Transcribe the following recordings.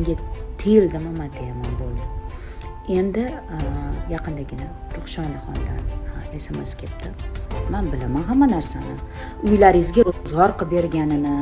manga tiyildimi man bo'ldi. Endi e, yaqindagina ruhshonaxondan sms e, kelibdi. Man bilaman hamma narsani. Uylaringizga ro'zg'or qilib berganini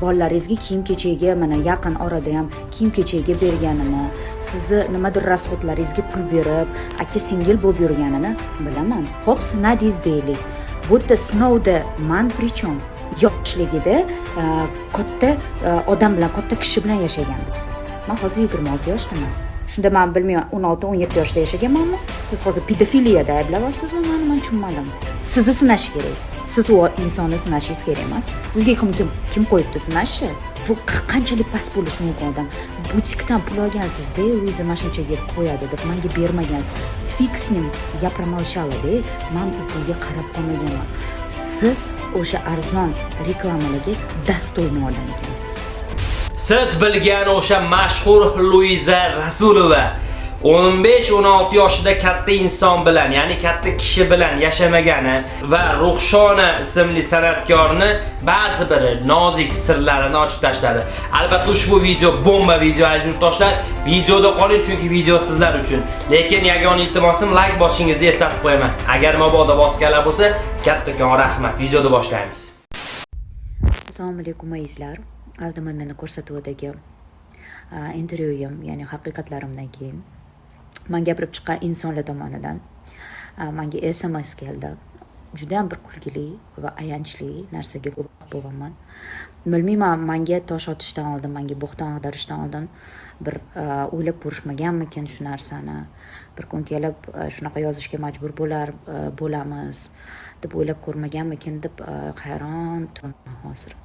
bolalaringizga kiyim kechakga mana yaqin orada ham kiyim kechakga berganini sizni nimadir расходlaringizga pul berib aka singil bo'lib yurganini bilaman. Ho'p sinadingiz deylik. Bu yerda sinovda man причем yoshligida e, katta odam bilan katta kishi bilan yashagan debsiz man hozir yigirma olti yoshdaman shunda man bilmayman o'n olti o'n yetti yoshda yashaganmanmi siz hozir pedofiliyada ayblayapsizmi mani man tushunmadim sizni sinash kerak siz u insonni sinashingiz kerak emas sizga kim kim kim qo'yibdi sinashni bu qanchalik past bo'lishi mumkin odam butikdan pul olgansizda luiza mana shunchaga qo'yadi deb manga bermagansiz fig с ним я промолчала, man u pulga qarab qolmaganman siz o'sha arzon reklamalarga dostoyni odam ekansiz siz bilgan o'sha mashhur luiza rasulova 15-16 yoshida katta inson bilan, ya'ni katta kishi bilan yashamagani va Ruhshona ismli san'atkorni ba'zi bir nozik sirlarini ochib tashladi. Albatta ushbu video bomba video aziz yurtdoshlar. Videoda qoling chunki video sizlar uchun. Lekin yagona iltimosim like bosishingizni eslatib qo'yaman. Agar mabodo bosganlar bo'lsa, kattakon rahmat. Videoni boshlaymiz. Assalomu alaykum azizlar. Aldama meni ko'rsatuvidagi intervyuim, ya'ni haqiqatlarimdan keyin man gapirib chiqqan insonlar tomonidan menga sms keldi. Judayam bir kulgili va ayanchli narsaga guvoh bo'lganman bilmayman menga tosh otishdan oldin menga bo'xton ag'darishdan oldin bir o'ylab ko'rishmaganmikin shu narsani? Bir kun kelib shunaqa yozishga majbur bo'lar bo'lamiz deb o'ylab ko'rmaganmikin deb hayron turibman hozir.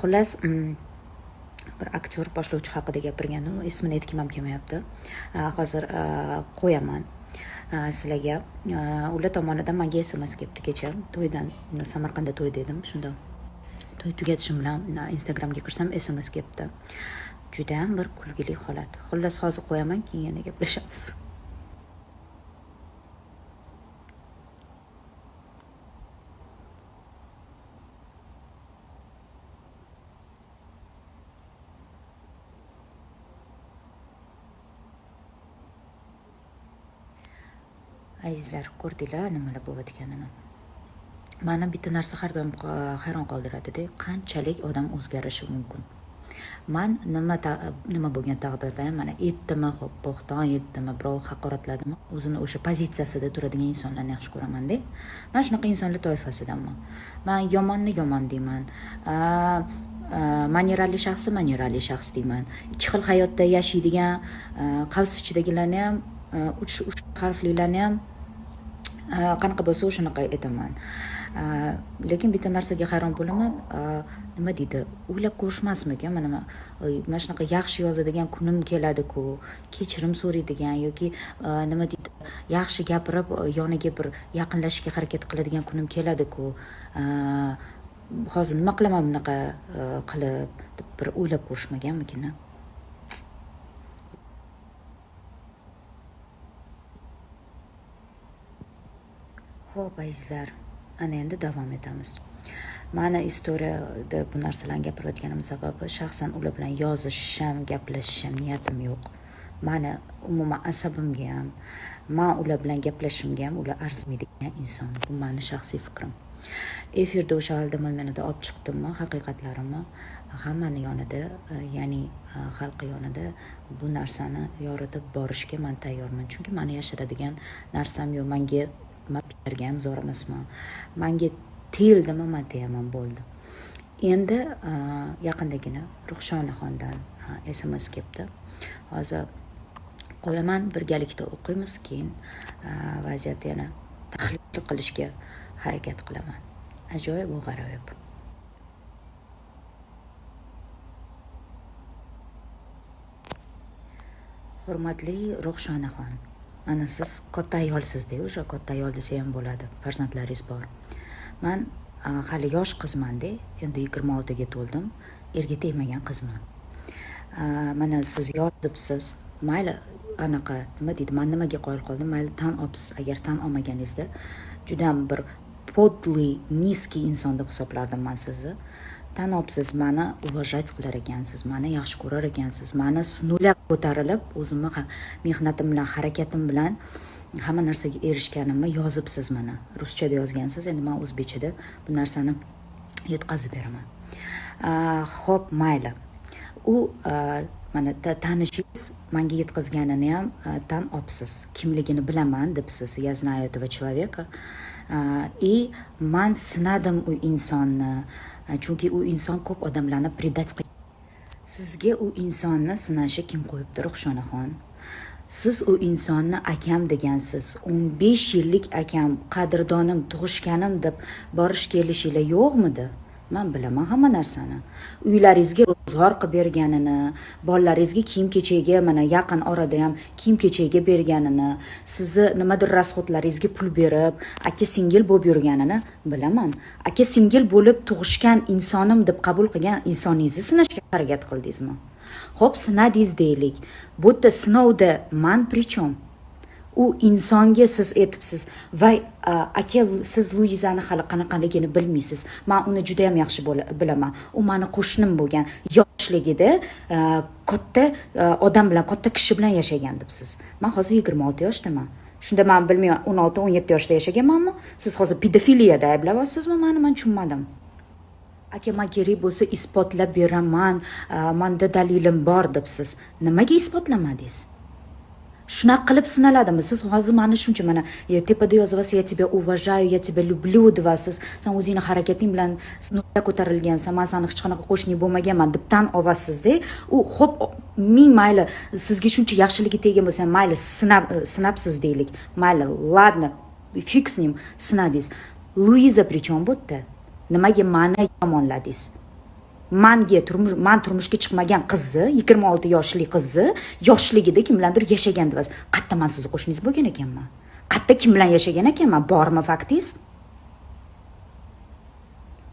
Xullas mm, bir aktyor boshlovchi haqida gapirgan ismini aytgim ham kelmayapti. Hozir qo'yaman sizlarga. Ular tomonidan menga sms kelibdi kecha. To'ydan samarqandda to'y dedim. Shunda to'y tugatishim bilan instagramga kirsam sms kelibdi. Judayam bir kulgili holat. Xullas hozir qo'yaman keyin yana gaplashamiz. Sizlar ko'rdinglar nimalar bo'layotganini mani bitta narsa har doim e, hayron qoldiradida qanchalik odam o'zgarishi mumkin. Man nima nima bo'lgan taqdirda mana aytdimi ho'p bo'xton aytdimi birov haqoratladimi o'zini o'sha pozitsiyasida turadigan insonlarni yaxshi ko'ramanda man shunaqa insonlar toifasidanman. Man yomonni yomon deyman manerali shaxsni manerali shaxs deyman. Ikki xil hayotda yashaydigan e, qavs ichidagilarni ham e, uch harflilarni ham qanaqa bo'lsa o'shanaqa aytaman lekin bitta narsaga hayron bo'laman. Nima deydi? O'ylab ko'rishmasmikan? Mana mana shunaqa yaxshi yozadigan kunim keladiku. Kechirim so'raydigan yoki nima deydi? Yaxshi gapirib yoniga bir yaqinlashishga harakat qiladigan kunim keladiku. Hozir nima qilaman bunaqa qilib deb bir o'ylab ko'rishmaganmikin ho'p azizlar ana endi davom etamiz. Mani istoriyada bu narsalarni gapirayotganim sababi shaxsan ular bilan yozishim gaplashishim niyatim yo'q. Mani umuman asabimga ham man ular bilan gaplashishimga ham ular arzimaydigan inson. Bu mani shaxsiy fikrim. Efirda o'sha aldamalmanada olib chiqdimmi haqiqatlarimni hammani yonida ya'ni e, xalqi yonida bu narsani yoritib borishga man tayyorman. Chunki mani yashiradigan narsam yo'q. Manga bergan ham zo'r emasman manga tiyildimi man teyaman bo'ldi. Endi yaqindagina ruhshonaxondan sms kelibdi. Hozir qo'yaman birgalikda o'qiymiz keyin vaziyatni yana tahlil qilishga harakat qilaman. Ajoyib u g'aroyib. Hurmatli ruhshonaxon ana siz katta ayolsizda o'sha katta ayol desa ham bo'ladi farzandlaringiz bor. Man hali yosh qizmanda endi yigirma oltiga to'ldim erga tegmagan qizman. Mana siz yozibsiz mayli anaqa nima deydi man nimaga qoyil qoldim mayli tan olibsiz agar tan olmaganingizda judayam bir подлый низкий inson deb hisoblardim man sizni tanobsiz mani уважать qilar ekansiz mani yaxshi ko'rar ekansiz mani sinovlar ko'tarilib o'zimni ha- mehnatim bilan harakatim bilan hamma narsaga erishganimni yozibsiz mana ruschada yozgansiz endi man o'zbekchada bu narsani yetkazib beraman Ah, ho'p mayli u mana tanishingiz manga yetkazganini ham tan olibsiz kimligini bilaman debsiz я знаю этого человека. И man sinadim u insonni chunki u inson ko'p odamlarni предать qilgan sizga u insonni sinashi kim qo'yibdi ruxshonaxon siz u insonni akam degansiz 15 yillik akam qadrdonim tug'ishganim deb borish kelishinglar yo'qmidi man bilaman hamma narsani. Uylaringizga ro'zg'or qilib berganini bolalaringizga kiyim kechakga mana yaqin orada ham kiyim kechakga berganini sizni nimadir rasxodlaringizga pul berib aka singil bo'lib yurganini bilaman. Aka singil bo'lib tug'ishgan insonim deb qabul qilgan insoningizni sinashga harakat qildingizmi? Ho'p sinadingiz deylik. Bu yerda sinovda man prichom u insonga siz aytibsiz voy aka siz luizani hali qanaqaligini bilmaysiz. Man uni juda yam yaxshi bilaman. U mani qo'shnim bo'lgan yoshligida katta odam bilan katta kishi bilan yashagan debsiz. Man hozir yigirma olti yoshdaman. Shunda man bilmayman o'n olti o'n yetti yoshda yashaganmanmi? Siz hozir pedofiliyada ayblayapsizmi mani man tushunmadim. Aka man kerak bo'lsa isbotlab beraman manda dalilim bor debsiz. Nimaga isbotlamadingiz shunaqa qilib sinaladimi? Siz hozir mana shuncha mana tepada yozyapsiz я тебя уважаю я тебя люблю deyapsiz san o'zingni harakating bilan nuqta ko'tarilgansan man sani hech qanaqa qo'shning bo'lmaganman deb tan olasizda u xo'p ming mayli sizga shuncha yaxshiligi tegin bo'lsa mayli sinab sinabsiz deylik. Mayli ладно fig с ним sinadingiz. Luiza при чем bu yerda nimaga mani yomonladingiz? Manga turmush man turmushga chiqmagan qizni yigirma olti yoshli qizni yoshligida kim bilandir yashagan deyapsiz qayerda man sizni qo'shningiz bo'lgan ekanman qayerda kim bilan yashagan ekanman? Bormi faktingiz?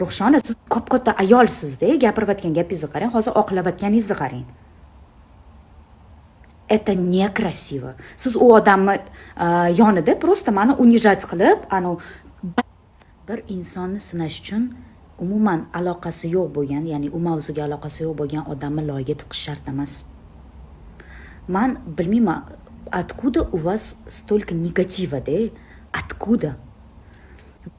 Ruhshona siz kop katta ayolsizda gapirayotgan gapingizni qarang hozir oqlayotganingizni qarang. Это некрасиво. Siz u odamni э, yonida просто mani унижать qilib anavi bir insonni sinash uchun umuman aloqasi yo'q bo'lgan ya'ni u mavzuga aloqasi yo'q bo'lgan odamni loyga tiqish shart emas man bilmayman откуда у вас столько негатива да откуда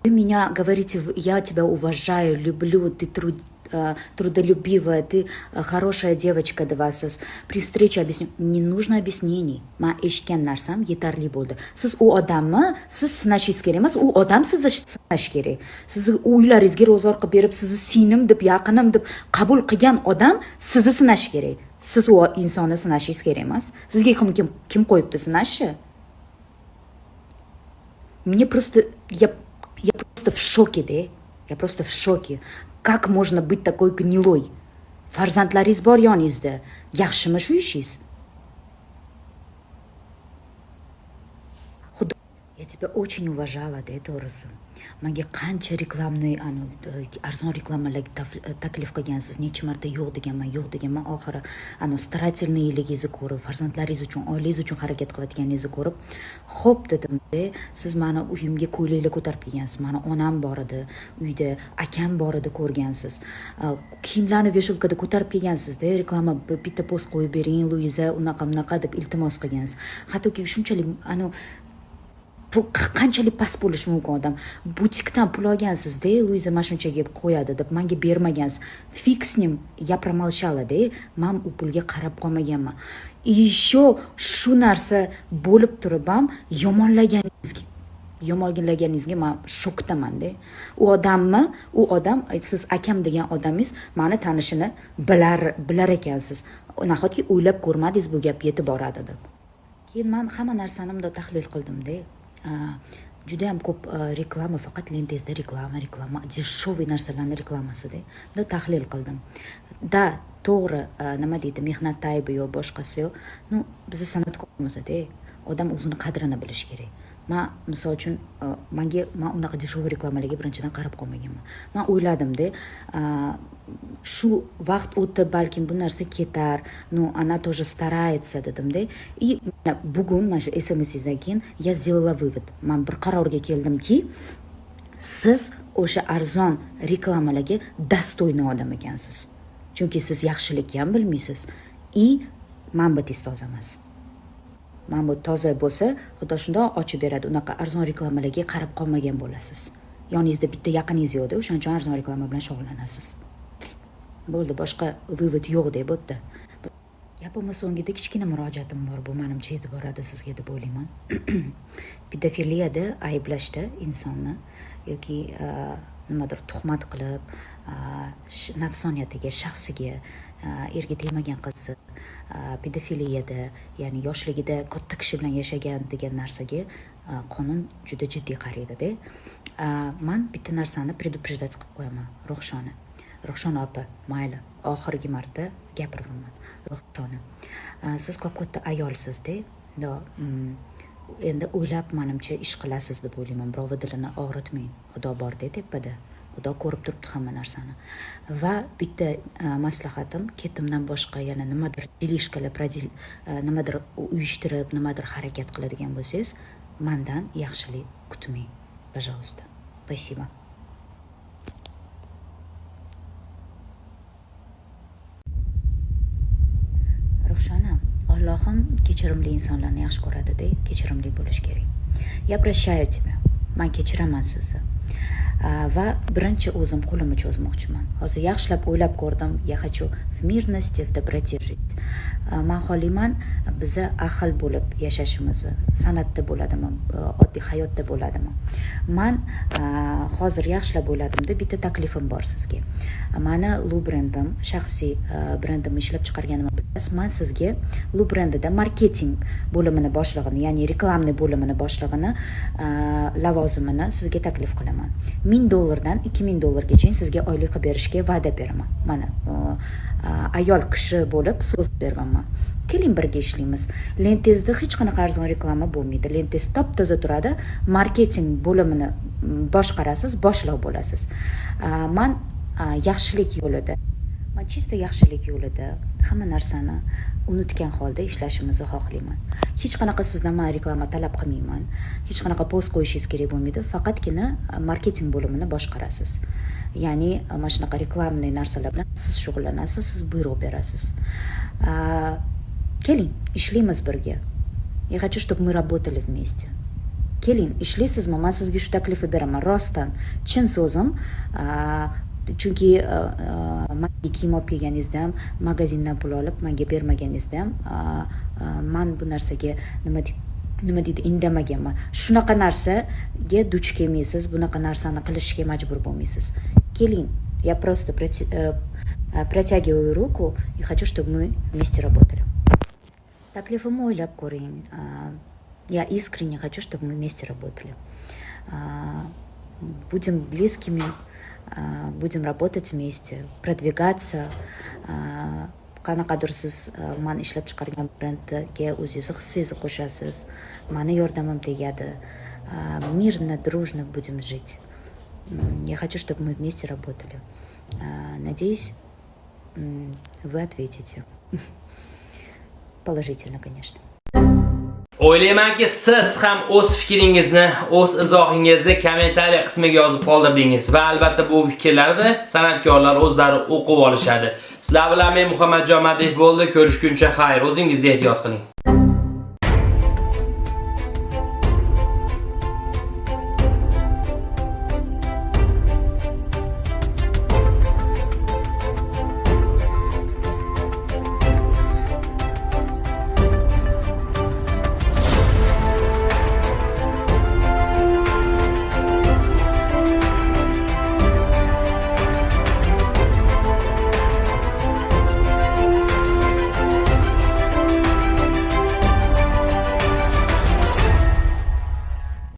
вы меня говорите я тебя уважаю люблю ты труд э, Э, трудолюбивая, ты э, хорошая девочка deyapsiz. При встрече объясню. Не нужно объяснений. Ма eshitgan narsam yetarli bo'ldi. Siz u odamni siz sinashingiz kerak emas, u odam sizni sinash kerak. Sizni uylaringizga ro'zg'or qilib berib, sizni singlim deb, yaqinim deb qabul qilgan odam sizni sinash kerak. Siz u insonni sinashingiz kerak emas. Sizga kim kim, kim qo'yibdi sinashni? Мне просто я я просто в шоке, да? Я просто в шоке. Как можно быть такой гнилой? Farzandlaringiz bor yoningizda. Yaxshimi shu ishingiz? Я тебя очень уважала, да, to'g'risi. Manga qancha reklamni, e, arzon reklamalarga e, taklif qilgansiz, necha marta yo'q deganman, yo'q deganman. Oxiri anu старательныйligingizni ko'rib, farzandlaringiz uchun, oilangiz uchun harakat qilayotganingizni ko'rib, ho'p dedim siz mani uyimga ko'ylaklar ko'tarib kelgansiz. Mani onam bor edi uyda, akam bor edi ko'rgansiz. Kiyimlarni veshilkada ko'tarib kelgansizda reklama bitta post qo'yib bering, Luiza, unaqa bunaqa deb iltimos qilgansiz. Hattoki shunchalik anavi qanchalik past bo'lishi mumkin odam? Butikdan pul olgansizda luiza mana shunchaga qo'yadi deb manga bermagansiz. Fig с ним я промолчалада man u pulga qarab qolmaganman. Еще shu narsa bo'lib turib ham yomonlaganingizga yomonlaganingizga man shokdamanda u odammi? U odam siz akam degan odamingiz mani tanishini bilar bilar ekansiz. Nahotki o'ylab ko'rmadingiz bu gap yetib boradi deb. Keyin man hamma narsani bundoq tahlil qildimda ko'p a, reklama faqat lentangizda reklama reklama дешевый narsalarni reklamasida bundoq tahlil qildim да to'g'ri a, nima deydi mehnat aybi yo boshqasi yo ну bizni san'atkorimizda odam o'zini qadrini bilishi kerak man misol uchun e, manga man unaqa дешевый reklamalarga birinchidan qarab qolmaganman. Man o'yladimda e, shu vaqt o'tib balkim bu narsa ketar ну она тоже старается dedimda и bugun mana shu smsingizdan keyin я сделала вывод. Man bir qarorga keldimki siz o'sha arzon reklamalarga достойный odam ekansiz. Chunki siz yaxshilikni ham bilmaysiz. И manbatingiz toza emas manba toza bo'lsa xudo shundoq ochib beradi. Unaqa arzon reklamalarga qarab qolmagan bo'lasiz. Yoningizda bitta yaqiningiz yo'qda o'shaning uchun arzon reklama bilan shug'ullanasiz. Bo'ldi boshqa vывод yo'q deb o'tdi. Gapimni so'ngida kichkina murojaatim bor bu manimcha yetib boradi sizga deb o'ylayman. Pedofiliyada ayblashda insonni yoki e, nimadir tuhmat qilib e, nafsoniyatiga shaxsiga Э, erga tegmagan qiz э, pedofiliyada ya'ni yoshligida katta kishi bilan yashagan degan narsaga e, qonun juda jiddiy qaraydida e, man bitta narsani предупреждать qilib qo'yaman. Ruhshona ruhshona opa mayli oxirgi marta gapiryapman ruhshona e, siz ko'p katta ayolsizda mm, endi o'ylab manimcha ish qilasiz deb o'ylayman. Birovni dilini og'ritmang. Xudo borda tepada xudo ko'rib turibdi hamma narsani. Va bitta e, maslahatim ketimdan boshqa yana nimadir delishkalar e, nimadir uyushtirib nimadir harakat qiladigan bo'lsangiz mandan yaxshilik kutmang пожалуйста спасибо. Ruhshona allohim kechirimli insonlarni yaxshi ko'radida kechirimli bo'lish kerak. Я прощаю тебя man kechiraman sizni. Va birinchi o'zim qo'limni cho'zmoqchiman. Hozir yaxshilab o'ylab ko'rdim я хочу в мирности в доброте жить. А, man xohlayman biza ahil bo'lib yashashimizni san'atda bo'ladimi oddiy hayotda bo'ladimi man hozir yaxshilab o'yladimda bitta taklifim bor sizga mani lu brendim shaxsiy brendimni ishlab chiqarganimni bilasiz man sizga lu brendida marketing bo'limini boshlig'ini ya'ni reklamniy bo'limini boshlig'ini lavozimini sizga taklif qilaman ming dollardan ikki ming dollargacha sizga oylik qilib berishga va'da beraman mana Э, ayol kishi bo'lib so'z beraman keling birga ishlaymiz. Lentezda hech qanaqa arzon reklama bo'lmaydi. Lentez top toza turadi marketing bo'limini mm, boshqarasiz boshliq bo'lasiz. Э, man э, yaxshilik yo'lida man чисто yaxshilik yo'lida hamma narsani unutgan holda ishlashimizni xohlayman. Hech qanaqa sizdan man reklama talab qilmayman. Hech qanaqa post qo'yishingiz kerak bo'lmaydi. Faqatgina e, marketing bo'limini boshqarasiz. Ya'ni e, mana shunaqa reklamniy narsalar bilan siz shug'ullanasiz siz buyruq berasiz. E, keling ishlaymiz birga. Я хочу чтобы мы работали вместе keling ishlaysizmi? Man sizga shu taklifni beraman rostdan. Chin so'zim chunki e, e, a, manga kiyim olib kelganingizda ham magazindan pul olib manga bermaganingizda ham man bu narsaga nima deydi nima deydi indamaganman. Shunaqa narsaga duch kelmaysiz bunaqa narsani qilishga majbur bo'lmaysiz. Keling я просто э, э, протягиваю руку и хочу чтобы мы вместе работали. Taklifimni o'ylab ko'ring я искренне хочу чтобы мы вместе работали. Э, будем близкими А, будем работать вместе, продвигаться. А, қана қадір сіз а, ман ишлеп шығарған брендке өзіңіз сіз қосасыз мені жардамым тигеді мирно дружно будем жить. Я хочу чтобы мы вместе работали. Надеюсь вы ответите. Положительно конечно. O'ylaymanki, siz ham o'z fikringizni, o'z izohingizni kommentariy qismiga yozib qoldirdingiz va albatta bu fikrlarni san'atkorlar o'zlari o'qib olishadi. Sizlar bilan men Muhammadjon Madiev bo'ldi. Ko'rishguncha xayr. O'zingizga ehtiyot qiling.